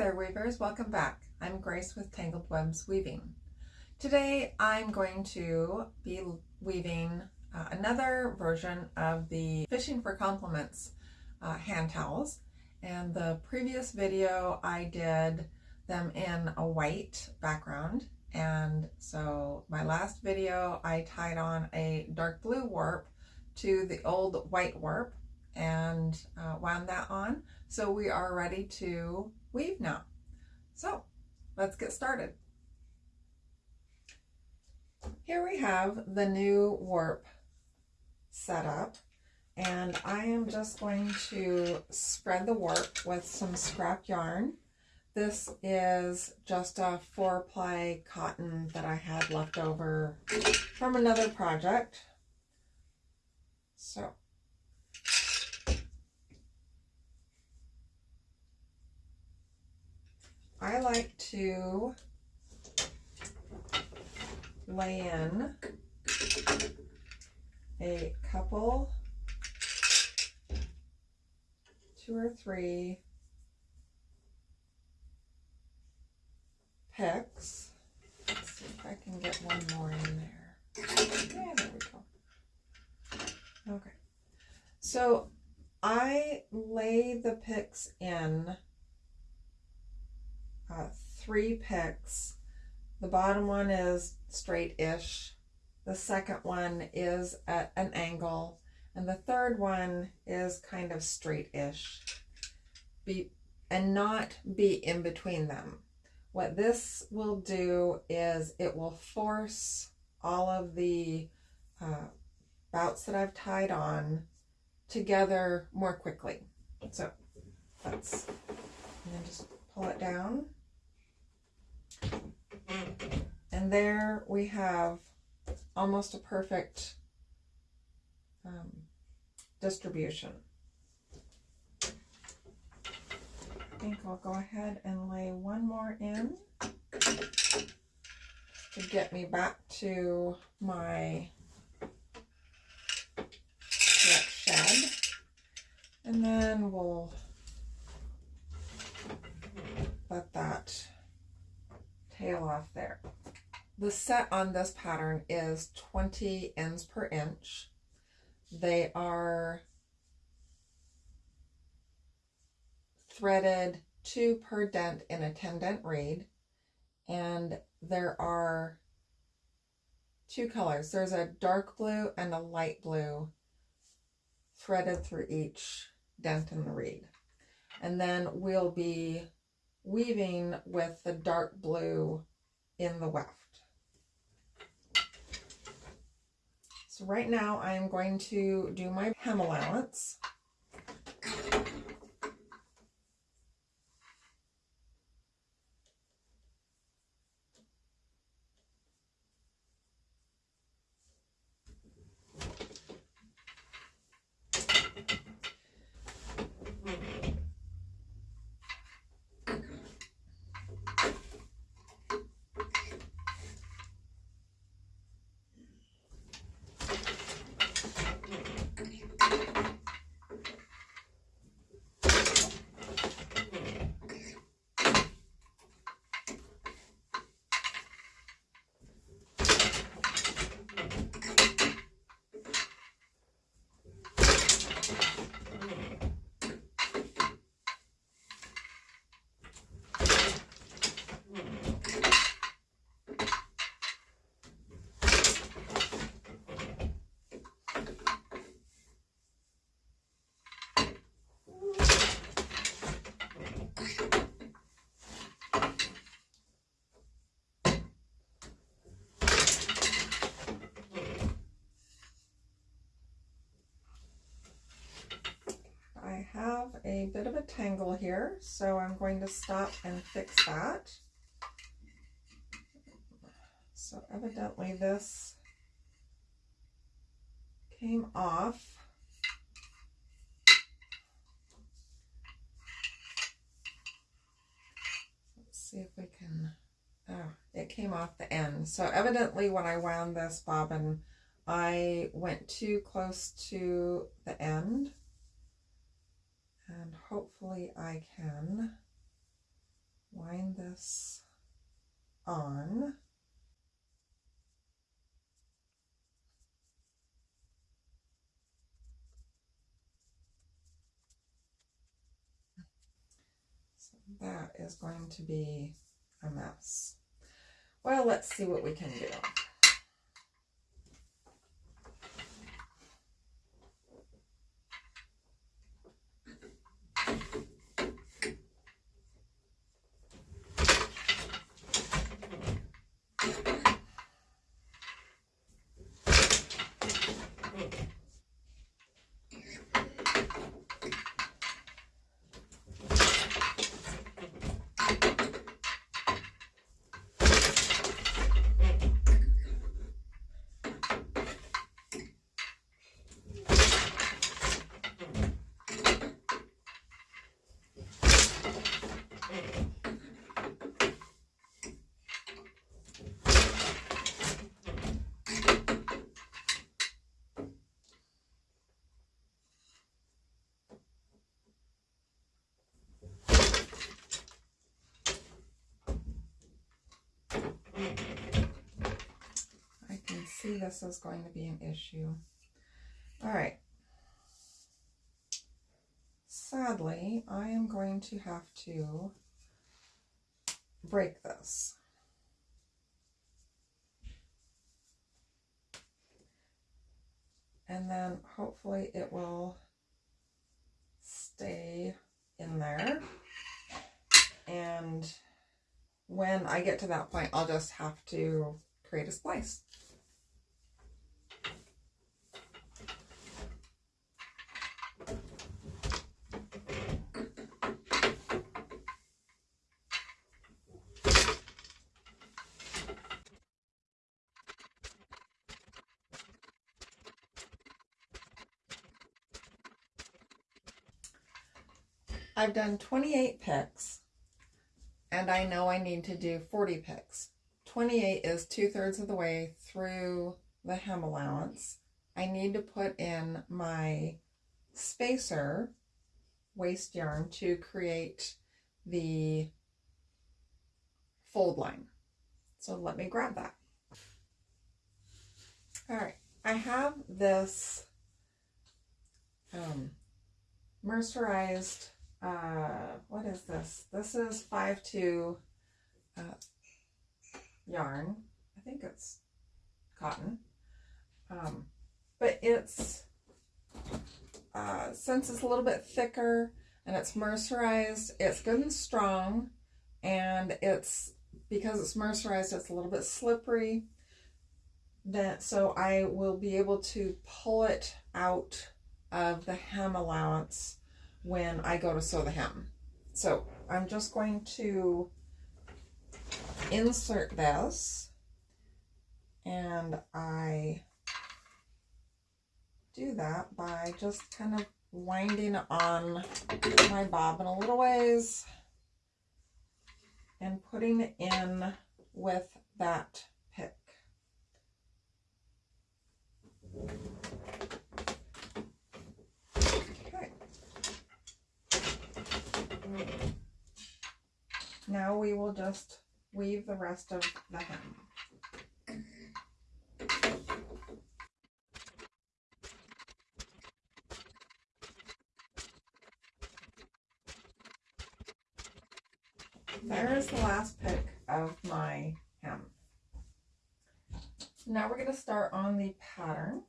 there weavers, welcome back. I'm Grace with Tangled Webs Weaving. Today I'm going to be weaving uh, another version of the Fishing for Compliments uh, hand towels. And the previous video I did them in a white background. And so my last video I tied on a dark blue warp to the old white warp and uh, wound that on. So we are ready to weave now. So let's get started. Here we have the new warp set up and I am just going to spread the warp with some scrap yarn. This is just a four ply cotton that I had left over from another project. So I like to lay in a couple, two or three picks. Let's see if I can get one more in there. Yeah, there we go. Okay. So I lay the picks in uh, three picks. The bottom one is straight-ish. The second one is at an angle. And the third one is kind of straight-ish. Be, and not be in between them. What this will do is it will force all of the uh, bouts that I've tied on together more quickly. So let's, and then just pull it down. And there we have almost a perfect um, distribution. I think I'll go ahead and lay one more in to get me back to my shed. And then we'll let that tail off there. The sett on this pattern is 20 ends per inch. They are threaded two per dent in a 10 dent reed and there are two colors. There's a dark blue and a light blue threaded through each dent in the reed. And then we'll be weaving with the dark blue in the weft. So right now I'm going to do my hem allowance. a bit of a tangle here, so I'm going to stop and fix that. So evidently this came off. Let's see if we can, oh, it came off the end. So evidently when I wound this bobbin, I went too close to the end and hopefully I can wind this on. So that is going to be a mess. Well, let's see what we can do. I can see this is going to be an issue. All right. Sadly, I am going to have to break this. And then hopefully it will stay in there. And when I get to that point, I'll just have to create a splice. I've done 28 picks and I know I need to do 40 picks. 28 is two thirds of the way through the hem allowance. I need to put in my spacer waste yarn to create the fold line. So let me grab that. All right, I have this um, mercerized uh, what is this? This is 5-2 uh, yarn. I think it's cotton. Um, but it's, uh, since it's a little bit thicker and it's mercerized, it's good and strong. And it's, because it's mercerized, it's a little bit slippery. That, so I will be able to pull it out of the hem allowance when I go to sew the hem. So I'm just going to insert this and I do that by just kind of winding on my bobbin a little ways and putting it in with that pick. Now we will just weave the rest of the hem. There's the last pick of my hem. Now we're going to start on the pattern.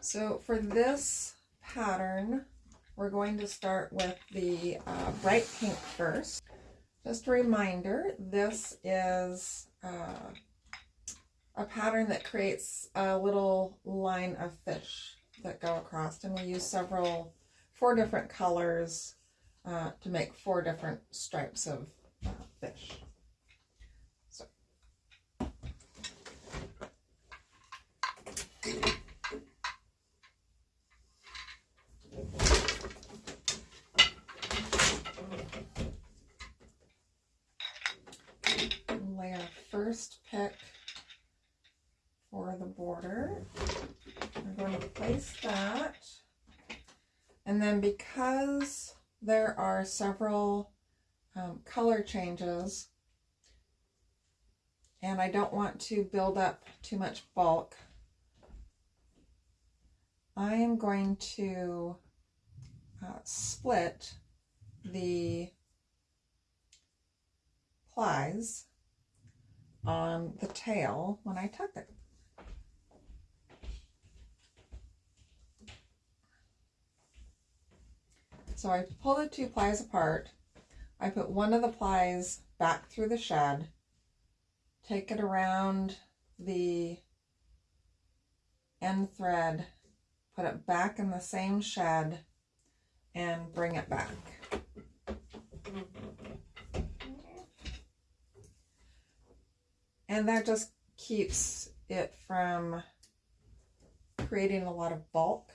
So for this pattern, we're going to start with the uh, bright pink first. Just a reminder, this is uh, a pattern that creates a little line of fish that go across and we use several, four different colors uh, to make four different stripes of uh, fish. So. Our first pick for the border. We're going to place that. And then because there are several um, color changes and I don't want to build up too much bulk, I am going to uh, split the plies on the tail when I tuck it. So I pull the two plies apart. I put one of the plies back through the shed, take it around the end thread, put it back in the same shed, and bring it back. And that just keeps it from creating a lot of bulk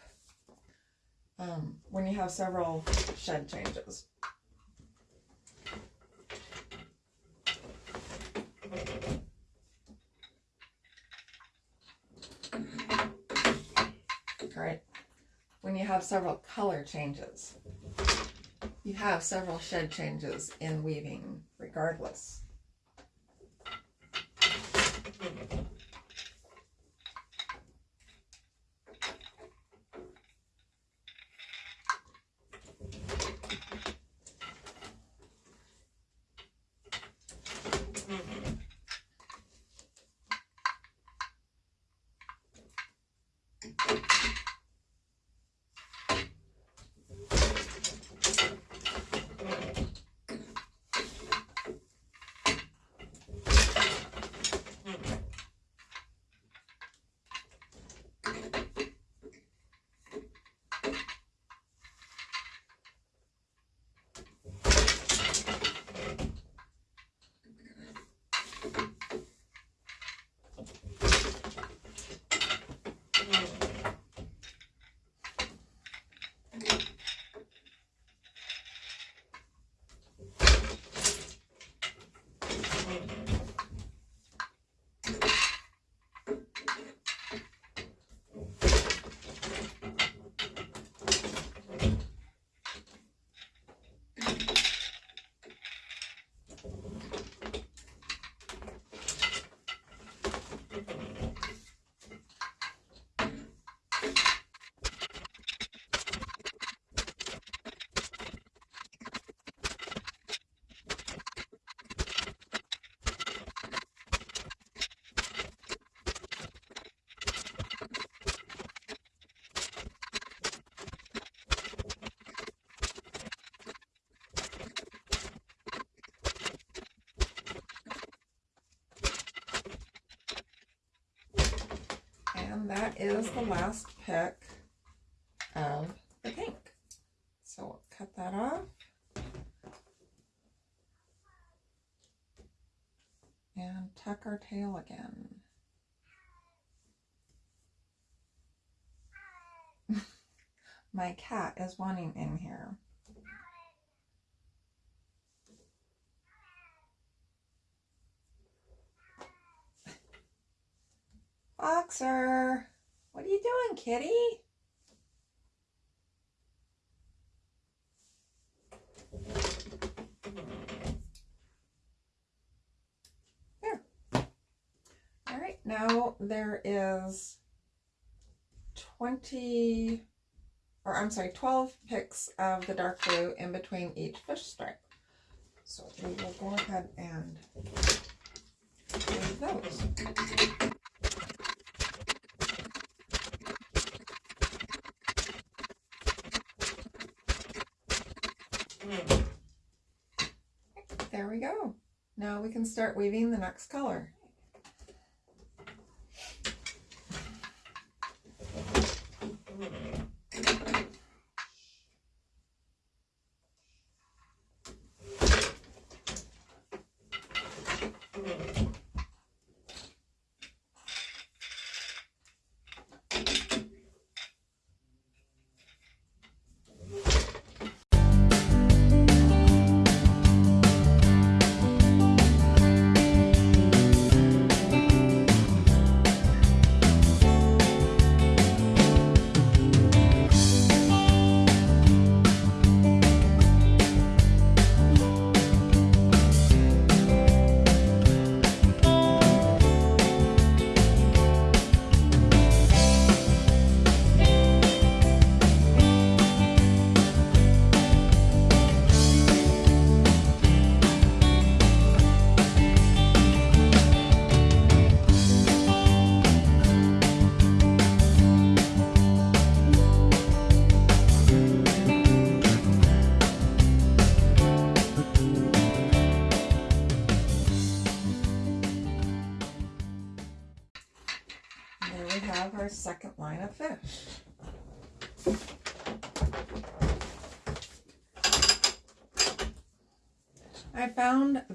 um, when you have several shed changes. Right. When you have several color changes, you have several shed changes in weaving regardless. Is the last pick of the pink. So we'll cut that off. And tuck our tail again. My cat is wanting in here. Boxer, you doing, kitty? There. All right, now there is 20, or I'm sorry, 12 picks of the dark blue in between each fish stripe. So we will go ahead and do those. There we go. Now we can start weaving the next color.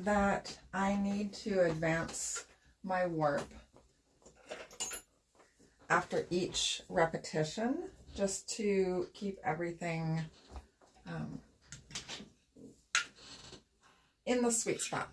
That I need to advance my warp after each repetition just to keep everything um, in the sweet spot.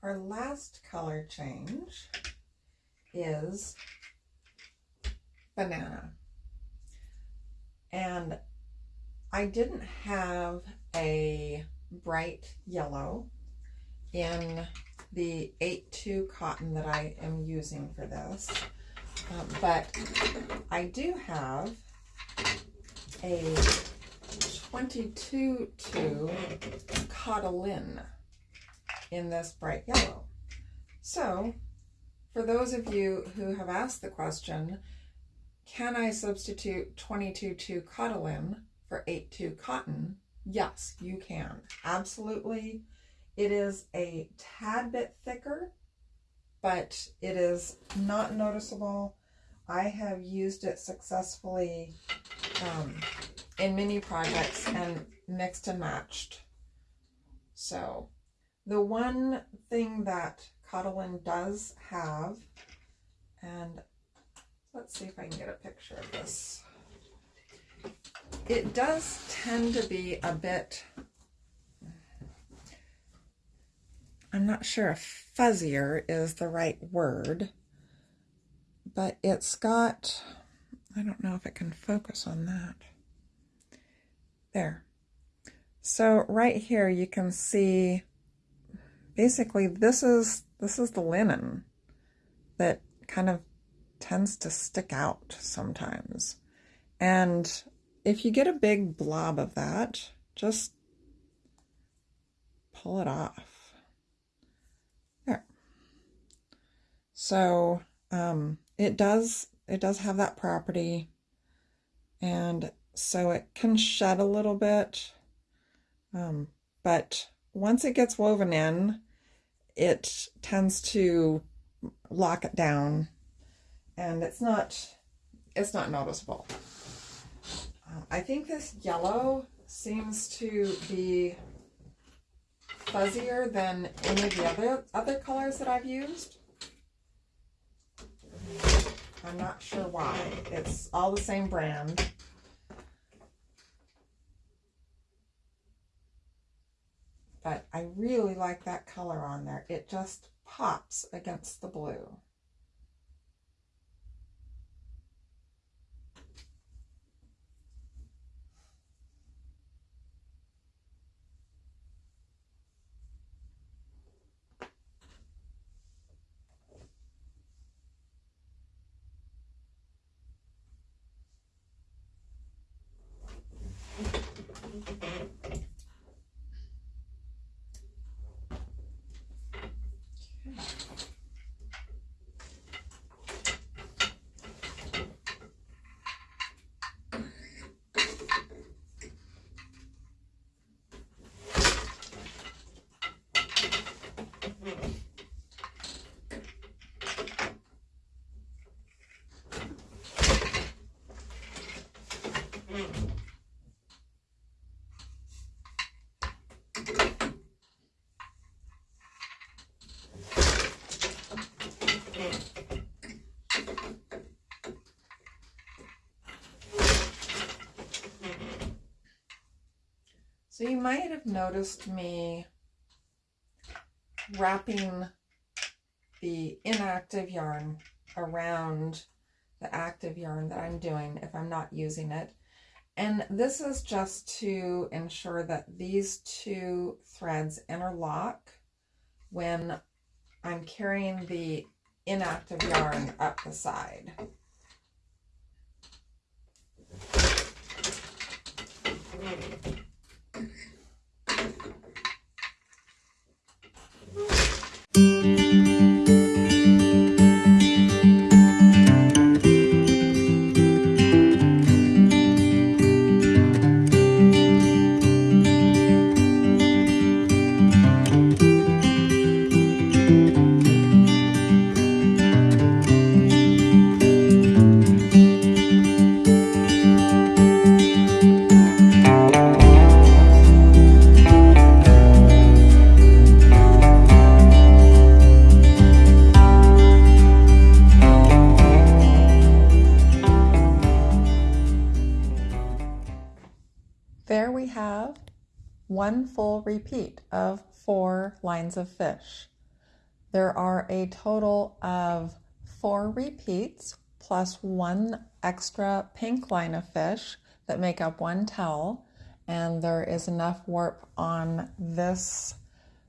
Our last color change is banana. And I didn't have a bright yellow in the 8-2 cotton that I am using for this. Uh, but I do have a 22-2 Cottolin in this bright yellow. So, for those of you who have asked the question, can I substitute 22-2 Cottolin for 8-2 cotton? Yes, you can. Absolutely. It is a tad bit thicker, but it is not noticeable. I have used it successfully um, in many projects and mixed and matched. So the one thing that Cottolin does have, and let's see if I can get a picture of this. It does tend to be a bit, I'm not sure if fuzzier is the right word, but it's got, I don't know if it can focus on that. There. So right here you can see basically this is this is the linen that kind of tends to stick out sometimes. And if you get a big blob of that, just pull it off. There. So um, it does it does have that property and so it can shed a little bit um, but once it gets woven in it tends to lock it down and it's not it's not noticeable. Uh, I think this yellow seems to be fuzzier than any of the other other colors that I've used. I'm not sure why. It's all the same brand. But I really like that color on there. It just pops against the blue. So you might have noticed me wrapping the inactive yarn around the active yarn that I'm doing if I'm not using it. And this is just to ensure that these two threads interlock when I'm carrying the inactive yarn up the side. Repeat of four lines of fish. There are a total of four repeats plus one extra pink line of fish that make up one towel and there is enough warp on this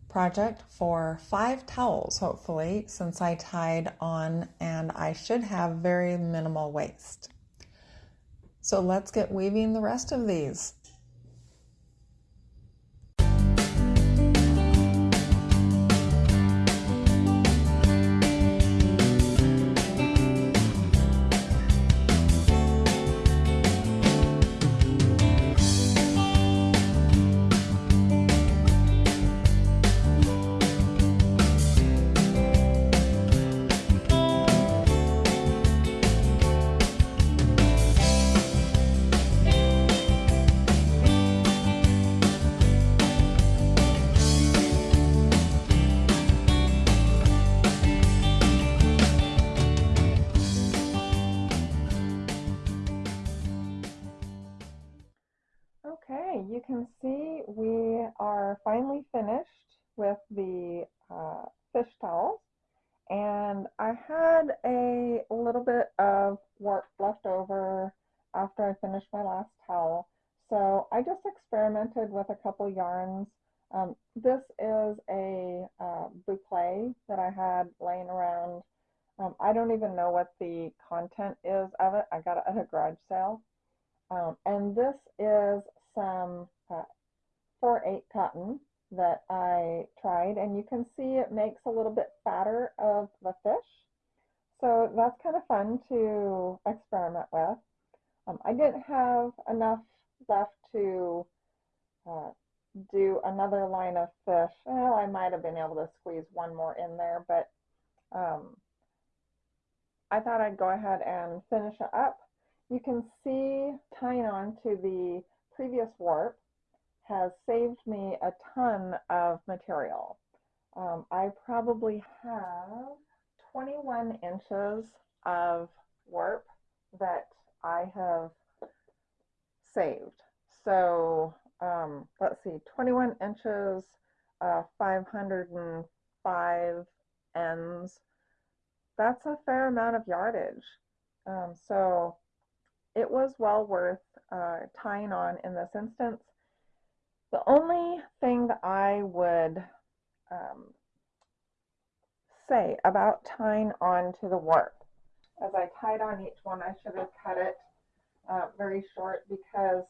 project for five towels hopefully since I tied on and I should have very minimal waste. So let's get weaving the rest of these. With a couple yarns. Um, this is a uh, boucle that I had laying around. Um, I don't even know what the content is of it. I got it at a garage sale. Um, and this is some uh, 4-8 cotton that I tried and you can see it makes a little bit fatter of the fish. So that's kind of fun to experiment with. Um, I didn't have enough left to do another line of fish. Well, I might have been able to squeeze one more in there, but um, I thought I'd go ahead and finish it up. You can see tying on to the previous warp has saved me a ton of material. Um, I probably have 21 inches of warp that I have saved. So um, let's see, 21 inches, uh, 505 ends. That's a fair amount of yardage. Um, so it was well worth uh, tying on in this instance. The only thing that I would um, say about tying on to the warp, as I tied on each one, I should have cut it uh, very short because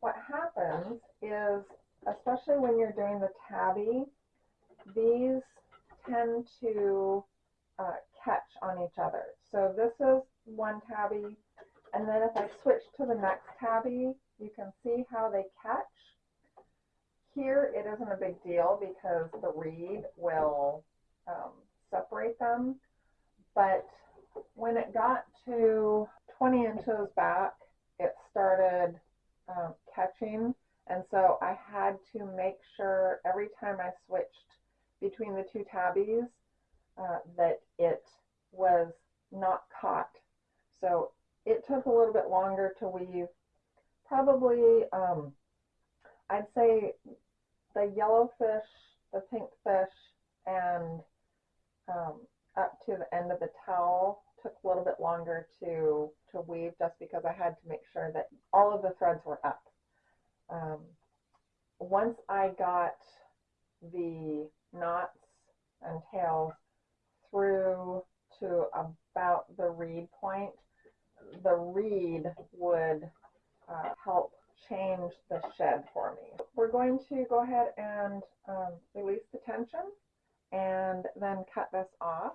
what happens is, especially when you're doing the tabby, these tend to uh, catch on each other. So this is one tabby, and then if I switch to the next tabby, you can see how they catch. Here it isn't a big deal because the reed will um, separate them. But when it got to 20 inches back, it started And so I had to make sure every time I switched between the two tabbies uh, that it was not caught. So it took a little bit longer to weave, probably um, I'd say the yellow fish, the pink fish, and um, up to the end of the towel took a little bit longer to to weave just because I had to make sure that all of the threads were up. Um, once I got the knots and tails through to about the reed point, the reed would uh, help change the shed for me. We're going to go ahead and um, release the tension and then cut this off.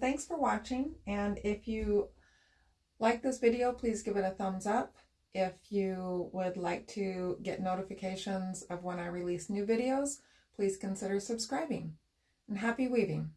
Thanks for watching. And if you like this video, please give it a thumbs up. If you would like to get notifications of when I release new videos, please consider subscribing. And happy weaving!